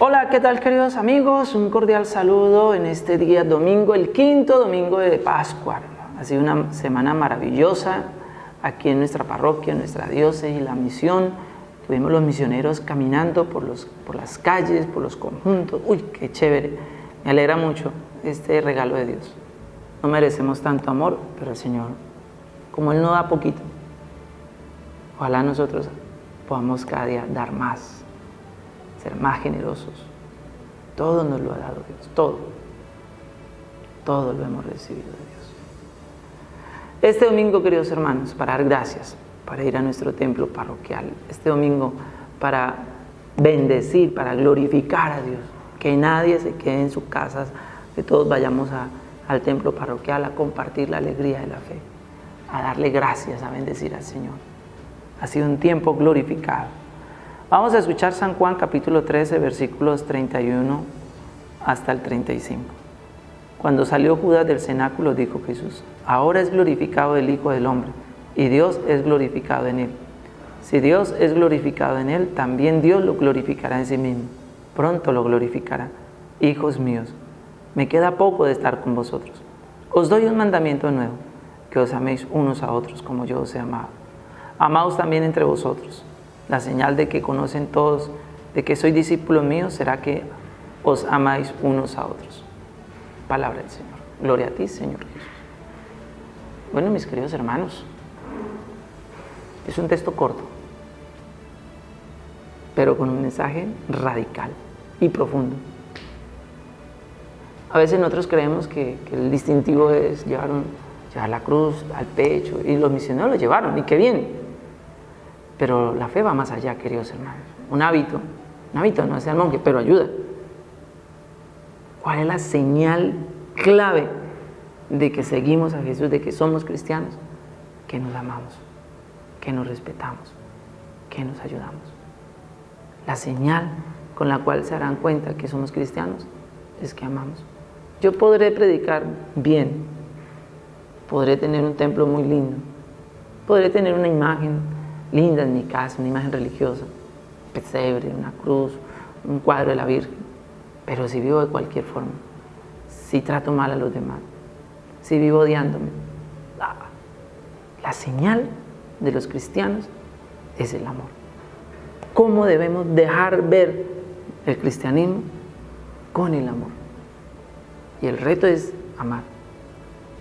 Hola, ¿qué tal queridos amigos? Un cordial saludo en este día domingo, el quinto domingo de Pascua. Ha sido una semana maravillosa aquí en nuestra parroquia, en nuestra diócesis, la misión. Tuvimos los misioneros caminando por, los, por las calles, por los conjuntos. Uy, qué chévere. Me alegra mucho este regalo de Dios. No merecemos tanto amor, pero el Señor, como Él no da poquito, ojalá nosotros podamos cada día dar más ser más generosos. Todo nos lo ha dado Dios, todo. Todo lo hemos recibido de Dios. Este domingo, queridos hermanos, para dar gracias, para ir a nuestro templo parroquial. Este domingo para bendecir, para glorificar a Dios. Que nadie se quede en sus casas, que todos vayamos al templo parroquial a compartir la alegría de la fe, a darle gracias, a bendecir al Señor. Ha sido un tiempo glorificado. Vamos a escuchar San Juan capítulo 13, versículos 31 hasta el 35. Cuando salió Judas del cenáculo, dijo Jesús, ahora es glorificado el Hijo del Hombre, y Dios es glorificado en él. Si Dios es glorificado en él, también Dios lo glorificará en sí mismo. Pronto lo glorificará. Hijos míos, me queda poco de estar con vosotros. Os doy un mandamiento nuevo, que os améis unos a otros como yo os he amado. Amaos también entre vosotros la señal de que conocen todos, de que soy discípulo mío, será que os amáis unos a otros. Palabra del Señor. Gloria a ti, Señor Jesús. Bueno, mis queridos hermanos, es un texto corto, pero con un mensaje radical y profundo. A veces nosotros creemos que, el distintivo es llevar, llevar la cruz al pecho y los misioneros lo llevaron, y qué bien, pero la fe va más allá, queridos hermanos. Un hábito, un hábito no es el monje, pero ayuda. ¿Cuál es la señal clave de que seguimos a Jesús, de que somos cristianos? Que nos amamos, que nos respetamos, que nos ayudamos. La señal con la cual se darán cuenta que somos cristianos es que amamos. Yo podré predicar bien, podré tener un templo muy lindo, podré tener una imagen linda en mi casa, una imagen religiosa, pesebre, una cruz, un cuadro de la Virgen. Pero si vivo de cualquier forma, si trato mal a los demás, si vivo odiándome, la señal de los cristianos es el amor. ¿Cómo debemos dejar ver el cristianismo? Con el amor. Y el reto es amar.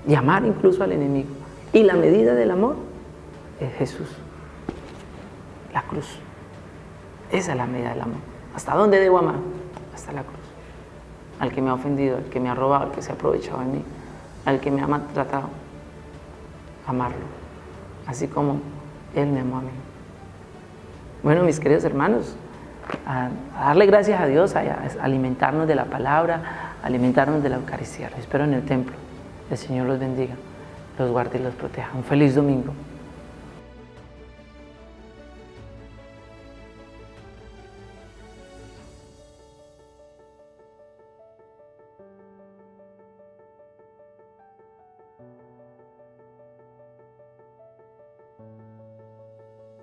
Y amar incluso al enemigo. Y la medida del amor es Jesús la cruz. Esa es la medida del amor. ¿Hasta dónde debo amar? Hasta la cruz. Al que me ha ofendido, al que me ha robado, al que se ha aprovechado de mí, al que me ha maltratado. Amarlo. Así como Él me amó a mí. Bueno, mis queridos hermanos, a, darle gracias a Dios, a, alimentarnos de la palabra, alimentarnos de la Eucaristía. Espero en el templo. El Señor los bendiga, los guarde y los proteja. Un feliz domingo.